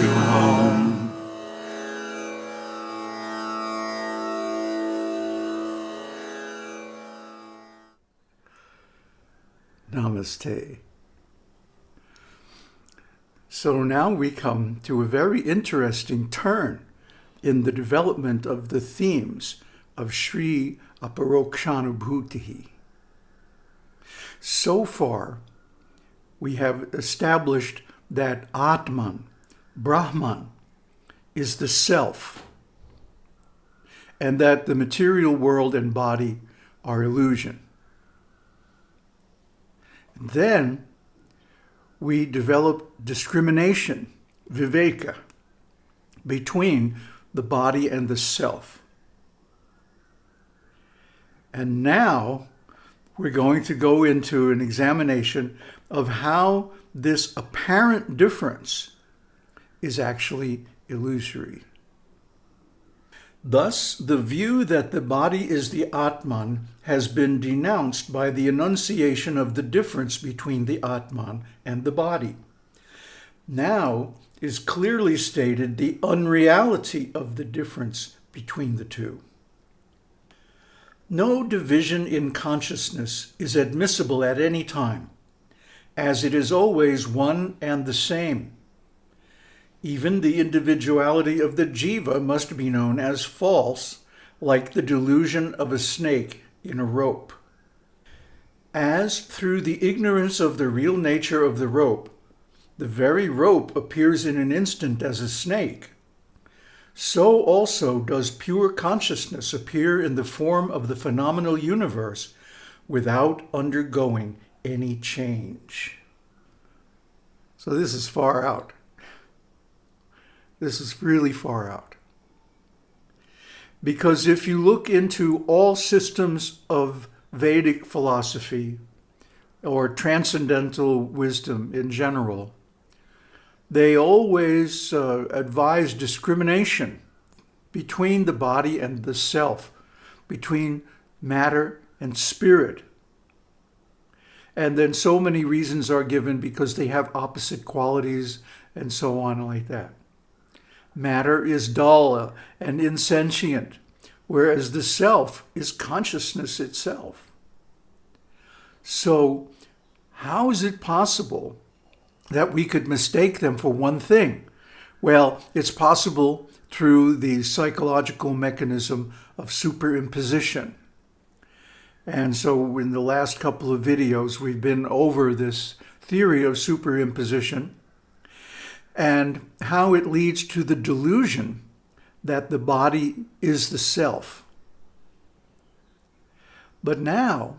to home. Namaste. So now we come to a very interesting turn in the development of the themes of Sri Aparokshanubhuti. So far, we have established that Atman, Brahman, is the self, and that the material world and body are illusion. Then we develop discrimination, viveka, between the body and the self. And now we're going to go into an examination of how this apparent difference is actually illusory. Thus, the view that the body is the Atman has been denounced by the enunciation of the difference between the Atman and the body. Now is clearly stated the unreality of the difference between the two. No division in consciousness is admissible at any time, as it is always one and the same. Even the individuality of the jiva must be known as false, like the delusion of a snake in a rope. As through the ignorance of the real nature of the rope, the very rope appears in an instant as a snake, so also does pure consciousness appear in the form of the phenomenal universe without undergoing any change. So this is far out. This is really far out. Because if you look into all systems of Vedic philosophy or transcendental wisdom in general, they always uh, advise discrimination between the body and the self, between matter and spirit. And then so many reasons are given because they have opposite qualities and so on like that. Matter is dull and insentient, whereas the self is consciousness itself. So how is it possible that we could mistake them for one thing? Well, it's possible through the psychological mechanism of superimposition. And so in the last couple of videos, we've been over this theory of superimposition and how it leads to the delusion that the body is the self. But now,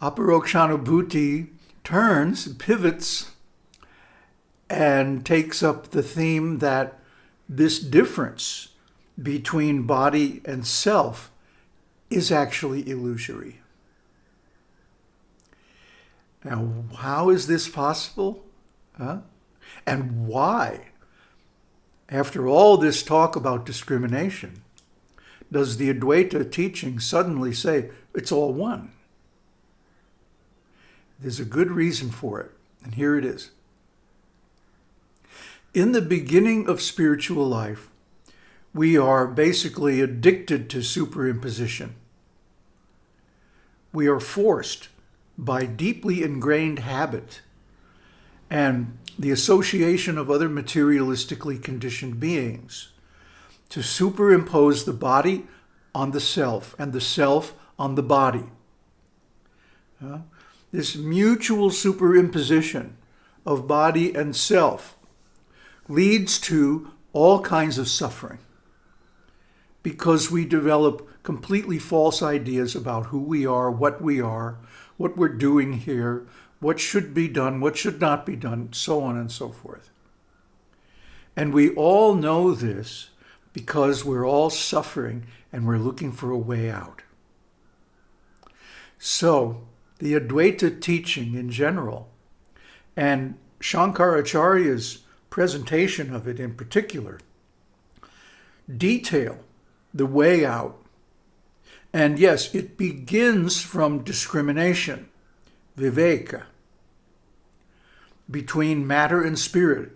Aparokshanubhuti turns, pivots, and takes up the theme that this difference between body and self is actually illusory. Now, how is this possible? Huh? And why, after all this talk about discrimination, does the Advaita teaching suddenly say it's all one? There's a good reason for it, and here it is. In the beginning of spiritual life, we are basically addicted to superimposition. We are forced by deeply ingrained habit and the association of other materialistically conditioned beings to superimpose the body on the self and the self on the body. Uh, this mutual superimposition of body and self leads to all kinds of suffering because we develop completely false ideas about who we are, what we are, what we're doing here, what should be done, what should not be done, so on and so forth. And we all know this because we're all suffering and we're looking for a way out. So the Advaita teaching in general and Shankaracharya's presentation of it in particular detail the way out. And yes, it begins from discrimination, viveka between matter and spirit,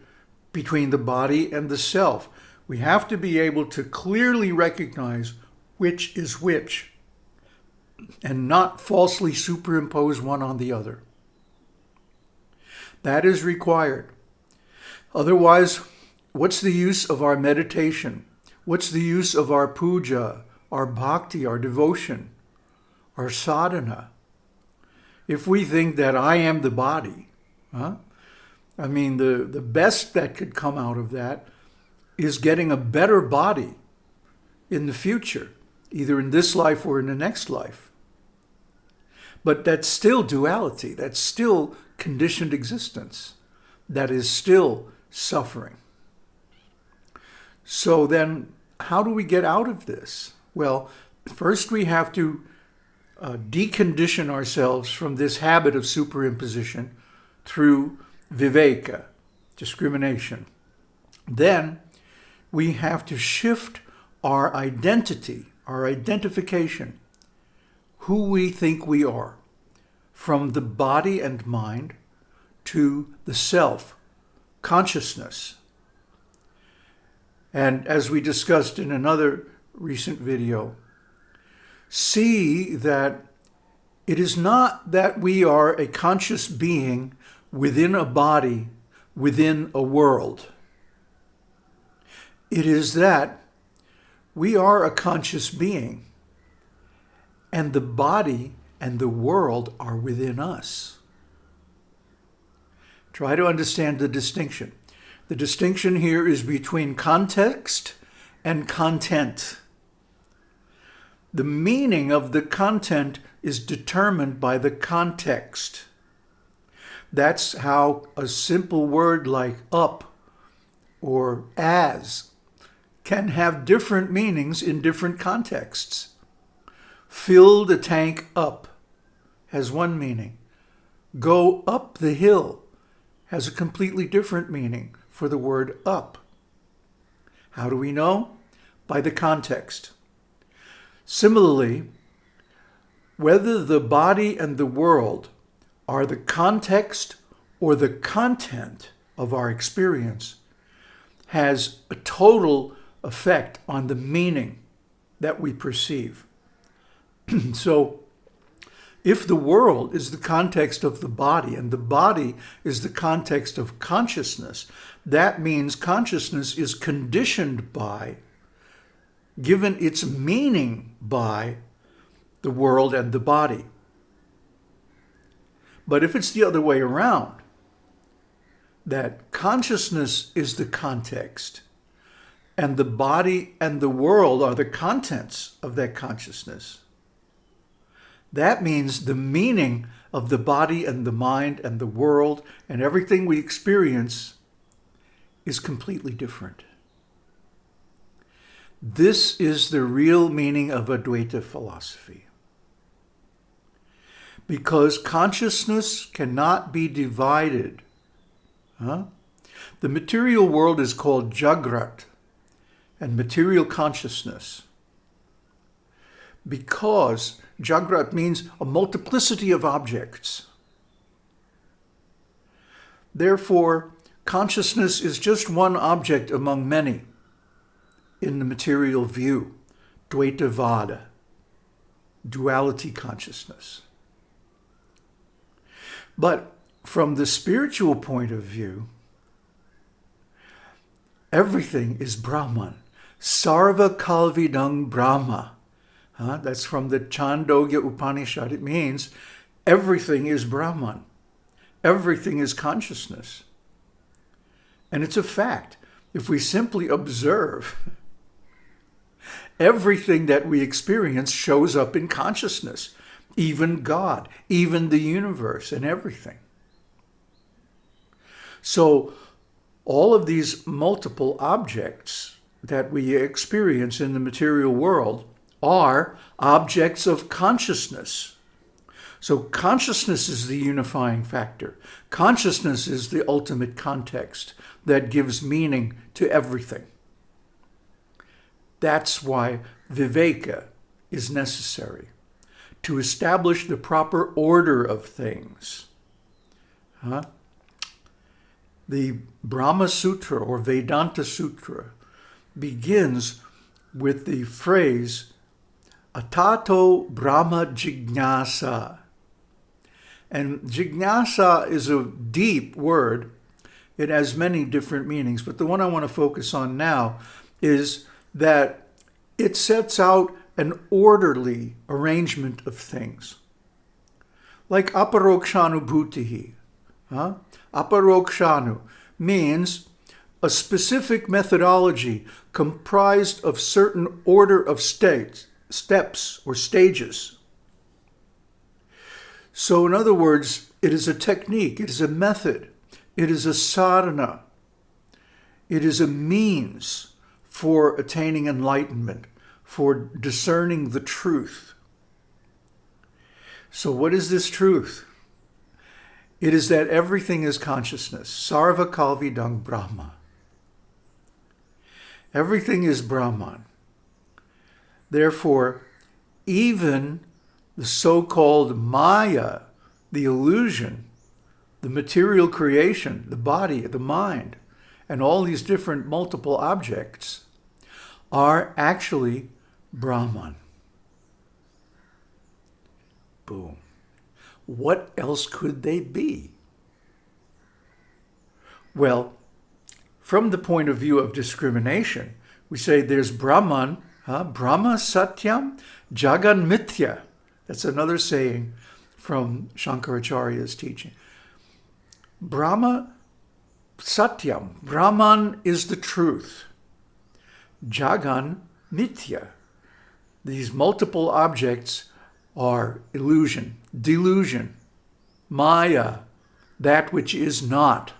between the body and the self. We have to be able to clearly recognize which is which and not falsely superimpose one on the other. That is required. Otherwise, what's the use of our meditation? What's the use of our puja, our bhakti, our devotion, our sadhana? If we think that I am the body, huh? I mean, the, the best that could come out of that is getting a better body in the future, either in this life or in the next life. But that's still duality. That's still conditioned existence. That is still suffering. So then, how do we get out of this? Well, first we have to uh, decondition ourselves from this habit of superimposition through viveka, discrimination. Then we have to shift our identity, our identification, who we think we are, from the body and mind to the self, consciousness. And as we discussed in another recent video, see that it is not that we are a conscious being within a body, within a world. It is that we are a conscious being and the body and the world are within us. Try to understand the distinction. The distinction here is between context and content. The meaning of the content is determined by the context. That's how a simple word like up or as can have different meanings in different contexts. Fill the tank up has one meaning. Go up the hill has a completely different meaning for the word up. How do we know? By the context. Similarly, whether the body and the world are the context or the content of our experience has a total effect on the meaning that we perceive. so if the world is the context of the body and the body is the context of consciousness, that means consciousness is conditioned by, given its meaning by, the world and the body. But if it's the other way around, that consciousness is the context and the body and the world are the contents of that consciousness, that means the meaning of the body and the mind and the world and everything we experience is completely different. This is the real meaning of Advaita philosophy because consciousness cannot be divided. Huh? The material world is called Jagat and material consciousness because Jagat means a multiplicity of objects. Therefore, consciousness is just one object among many in the material view, Dvaitavada, duality consciousness. But from the spiritual point of view, everything is Brahman. Sarva Kalvidang Brahma. Huh? That's from the Chandogya Upanishad. It means everything is Brahman. Everything is consciousness. And it's a fact. If we simply observe, everything that we experience shows up in consciousness even God, even the universe and everything. So all of these multiple objects that we experience in the material world are objects of consciousness. So consciousness is the unifying factor. Consciousness is the ultimate context that gives meaning to everything. That's why viveka is necessary to establish the proper order of things. Huh? the Brahma Sutra or Vedanta Sutra begins with the phrase Atato Brahma Jignasa. And jignasa is a deep word. It has many different meanings, but the one I want to focus on now is that it sets out an orderly arrangement of things. Like aparokshanubhutihi. Huh? Aparokshanu means a specific methodology comprised of certain order of states, steps or stages. So in other words, it is a technique, it is a method, it is a sadhana, it is a means for attaining enlightenment, for discerning the truth. So what is this truth? It is that everything is consciousness. Sarva Kalvidang Brahma. Everything is Brahman. Therefore, even the so-called Maya, the illusion, the material creation, the body, the mind, and all these different multiple objects are actually Brahman. Boom. What else could they be? Well, from the point of view of discrimination, we say there's Brahman, huh? Brahma Satyam Jagan Mithya. That's another saying from Shankaracharya's teaching. Brahma Satyam, Brahman is the truth. Jagan Mithya. These multiple objects are illusion, delusion, Maya, that which is not.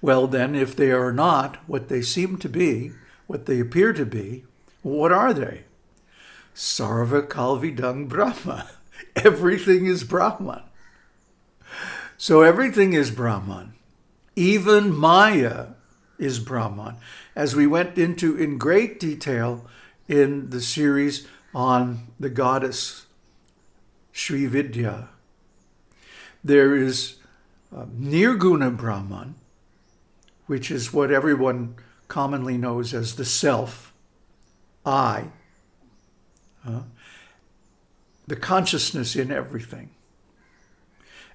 Well, then, if they are not what they seem to be, what they appear to be, what are they? Sarva Kalvidang Brahma. Everything is Brahman. So everything is Brahman. Even Maya is Brahman. As we went into in great detail in the series on the goddess Sri Vidya, there is uh, Nirguna Brahman, which is what everyone commonly knows as the self, I, uh, the consciousness in everything.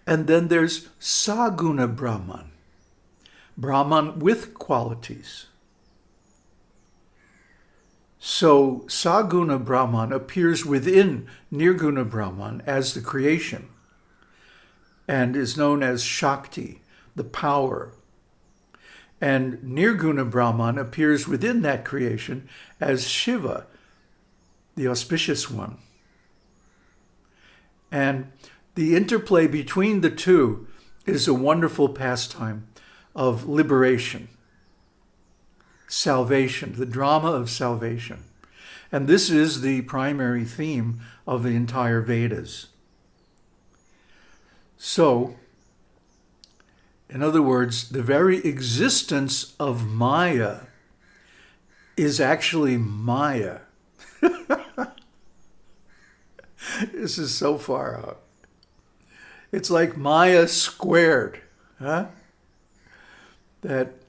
And then there's Saguna Brahman, Brahman with qualities. So Saguna Brahman appears within Nirguna Brahman as the creation and is known as Shakti, the power, and Nirguna Brahman appears within that creation as Shiva, the auspicious one. And the interplay between the two is a wonderful pastime of liberation, salvation, the drama of salvation. And this is the primary theme of the entire Vedas. So, in other words, the very existence of Maya is actually Maya. this is so far out. It's like Maya squared, huh? That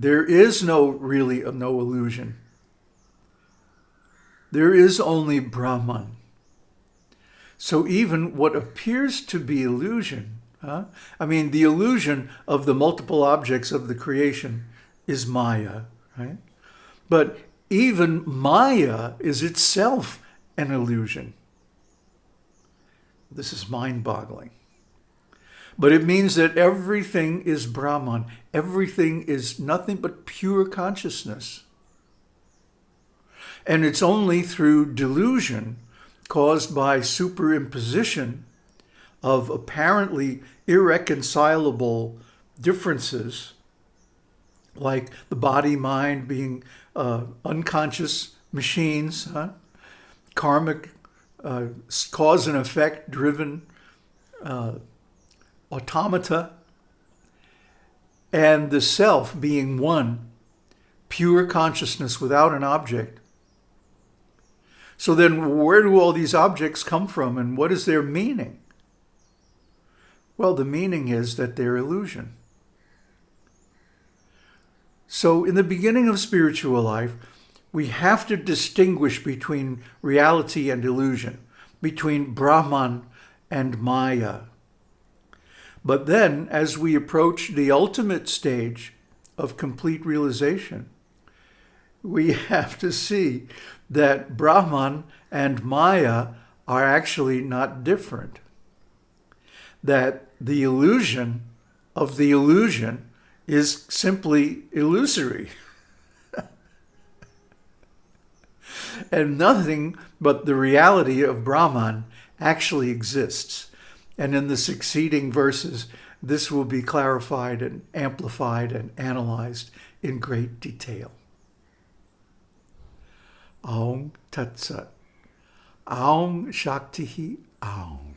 there is no really uh, no illusion. There is only Brahman. So even what appears to be illusion Huh? I mean, the illusion of the multiple objects of the creation is Maya, right? But even Maya is itself an illusion. This is mind-boggling. But it means that everything is Brahman. Everything is nothing but pure consciousness. And it's only through delusion caused by superimposition of apparently irreconcilable differences, like the body-mind being uh, unconscious machines, huh? karmic uh, cause and effect driven uh, automata, and the self being one, pure consciousness without an object. So then where do all these objects come from and what is their meaning? Well, the meaning is that they're illusion. So in the beginning of spiritual life, we have to distinguish between reality and illusion, between Brahman and Maya. But then, as we approach the ultimate stage of complete realization, we have to see that Brahman and Maya are actually not different. That the illusion of the illusion is simply illusory. and nothing but the reality of Brahman actually exists. And in the succeeding verses, this will be clarified and amplified and analyzed in great detail. Aum Tat Sat. Aum Shakti Aum.